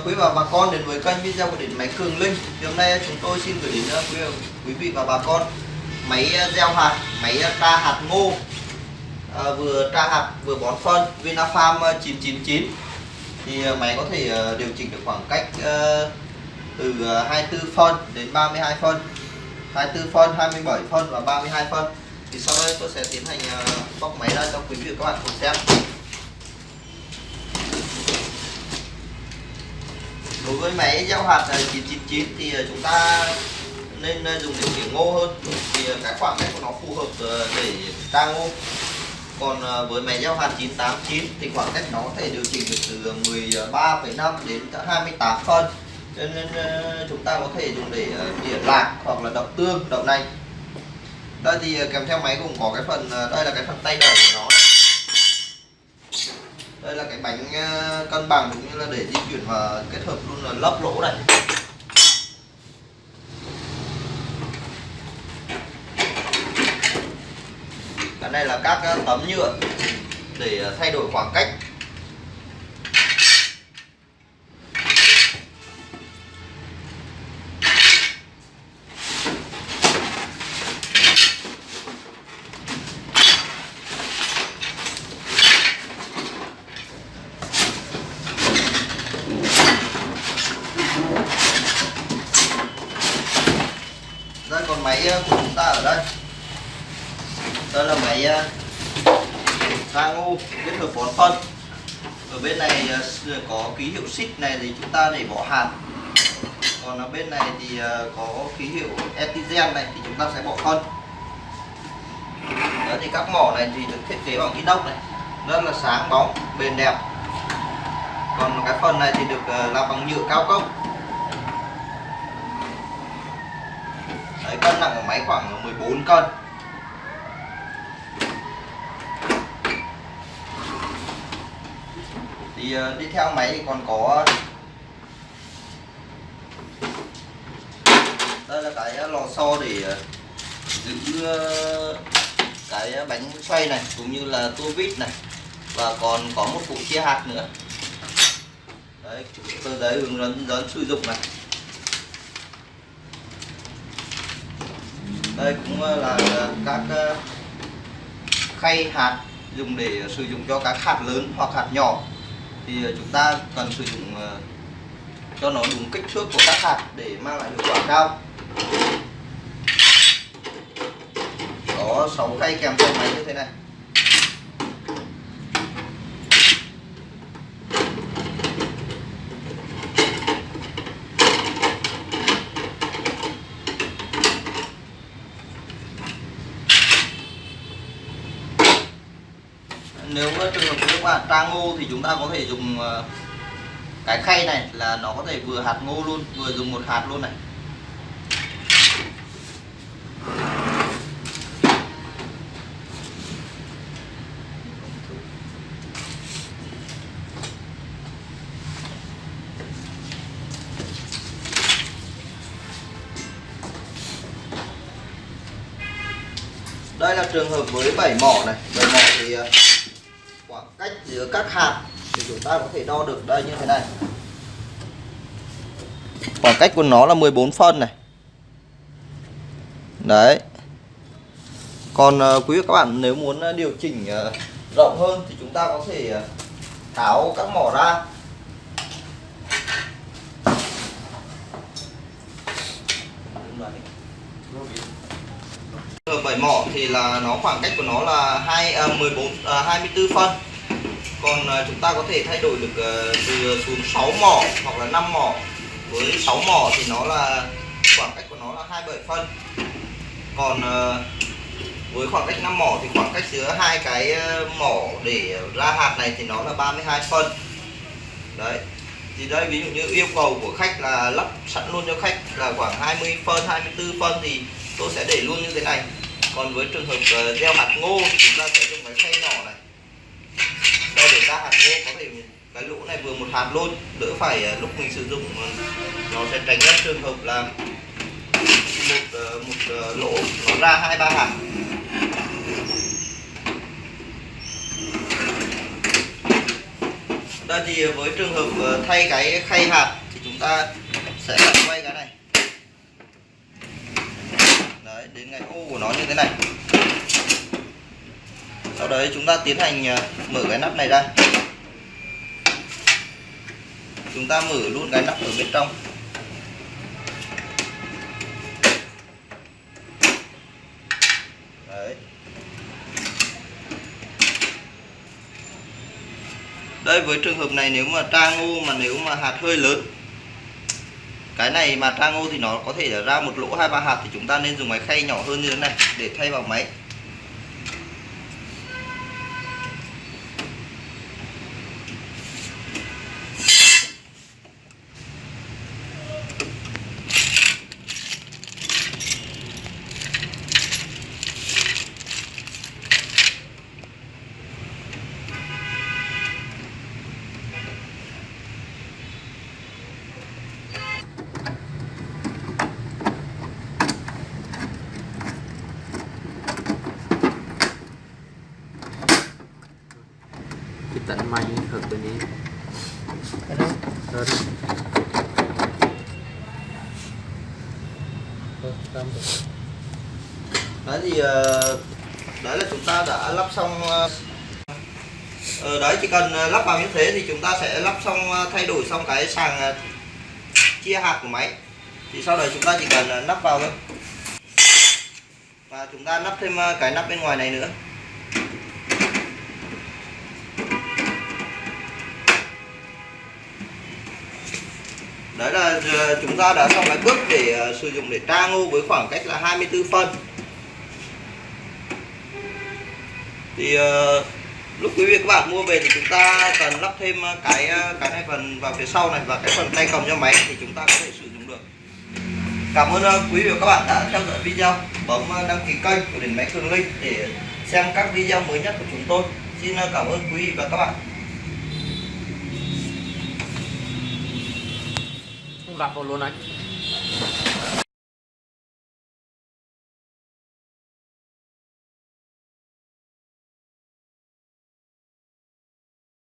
Vâng, quý và bà con đến với kênh video của điện máy Cường Linh. Thì hôm nay chúng tôi xin gửi đến ờ, quý, quý vị và bà con máy ờ, gieo hạt, máy ờ, tra hạt ngô, à, vừa tra hạt vừa bón phân Vinafarm 999. Thì máy có thể điều chỉnh được khoảng cách từ 24 phân đến 32 phân, 24 phân, 27 phân và 32 phân. Thì sau đây tôi sẽ tiến hành bóc máy ra cho quý vị và các bạn cùng xem. Đối với máy gieo hạt 999 thì ờ, chúng ta nên dùng để tỉa ngô hơn. Thì ờ, cái khoảng cách của nó phù hợp ờ, để tra ngô. Còn với máy gieo hạt 989 thì khoảng cách nó có thể điều chỉnh được từ 13,5 đến 28 phân. Cho nên chúng ta có thể dùng để tỉa lạc hoặc là đậu tương đậu nành. Đây thì kèm theo máy cũng có cái phần đây là cái phần tay đẩy của nó đây là cái bánh ờ, cân bằng cũng như là để di chuyển và kết hợp luôn là lấp lỗ này. Cái này là các ờ, tấm nhựa để ờ, thay đổi khoảng cách. Máy ờ, của chúng ta ở đây. Đây là máy ờ, thang u, kết hợp bón phân. Ở bên này ờ, có ký hiệu xích này thì chúng ta để bỏ hạt. Còn ở bên này thì có ký hiệu etigen này thì chúng ta sẽ bỏ phân. Đó, thì các mỏ này thì được thiết kế bằng inox này. Rất là sáng, bóng, bền đẹp. Còn cái phần này thì được làm bằng nhựa cao cấp. Đấy, cân nặng của máy khoảng 14 cân. Thì ờ, đi theo máy thì còn có đây là cái lò xo để ờ, giữ ờ, cái bánh xoay này cũng như là tua vít này. Và còn có một cụ chia hạt nữa. Đấy tờ giấy hướng dẫn dẫn sử dụng này. Đây cũng là các ờ, khay hạt dùng để sử dụng cho các hạt lớn hoặc hạt nhỏ. Thì ờ, chúng ta cần sử dụng ờ, cho nó đúng kích thước của các hạt để mang lại hiệu quả cao. Có 6 khay kèm theo máy như thế này. Nếu trường hợp các bạn tra ngô thì chúng ta có thể dùng ờ, cái khay này là nó có thể vừa hạt ngô luôn, vừa dùng một hạt luôn này. Đây là trường hợp với 7 mỏ này. 7 mỏ thì ờ, khoảng cách giữa các hạt thì chúng ta có thể đo được đây như thế này. Khoảng cách của nó là 14 phân này. Đấy. Còn ờ, quý vị các bạn nếu muốn ờ, điều chỉnh ờ, rộng hơn thì chúng ta có thể tháo các mỏ ra. Bảy mỏ thì là nó khoảng cách của nó là hai à, 14 à, 24 phân. Còn à, chúng ta có thể thay đổi được à, từ xuống 6 mỏ hoặc là 5 mỏ. Với 6 mỏ thì nó là khoảng cách của nó là 27 phân. Còn à, với khoảng cách 5 mỏ thì khoảng cách giữa hai cái mỏ để ra hạt này thì nó là 32 phân. Đấy. Thì đây ví dụ như yêu cầu của khách là lắp sẵn luôn cho khách là khoảng 20 phân, 24 phân thì tôi sẽ để luôn như thế này còn với trường hợp gieo hạt ngô chúng ta sẽ dùng cái khay nhỏ này ra hạt ngô có thể cái lỗ này vừa một hạt luôn, đỡ phải à, lúc mình sử dụng à, nó sẽ tránh các trường hợp là một à, một lỗ, nó ra hai, ba hạt. Ta thì với trường hợp thay cái khay hạt thì chúng ta sẽ quay cái này. Đấy, đến cái ô của nó như thế này sau đấy chúng ta tiến hành ờ, mở cái nắp này ra. Chúng ta mở luôn cái nắp ở bên trong. Đấy. Đây, với trường hợp này nếu mà tra ngô mà nếu mà hạt hơi lớn, cái này mà tra ngô thì nó có thể là ra một lỗ hai ba hạt thì chúng ta nên dùng máy khay nhỏ hơn như thế này để thay vào máy. Tận may thật bên นี้ cái đó. hơn Ờ, đấy thì ờ, đấy là chúng ta đã lắp xong ờ, ờ, đấy chỉ cần lắp vào như thế thì chúng ta sẽ lắp xong thay đổi xong cái sàng chia hạt của máy. Thì sau đấy chúng ta chỉ cần nắp vào thôi. Và chúng ta nắp thêm cái nắp bên ngoài này nữa đấy là ờ, chúng ta đã xong cái bước để ờ, sử dụng để tra ngô với khoảng cách là 24 phân. Thì ờ, lúc quý vị các bạn mua về thì chúng ta cần lắp thêm cái cái này phần vào phía sau này và cái phần tay cầm cho máy thì chúng ta có thể sử dụng được. Cảm ơn quý vị và các bạn đã theo dõi video. Bấm đăng ký kênh của đỉnh máy cường linh để xem các video mới nhất của chúng tôi. Xin cảm ơn quý vị và các bạn. Không đặt vào luôn anh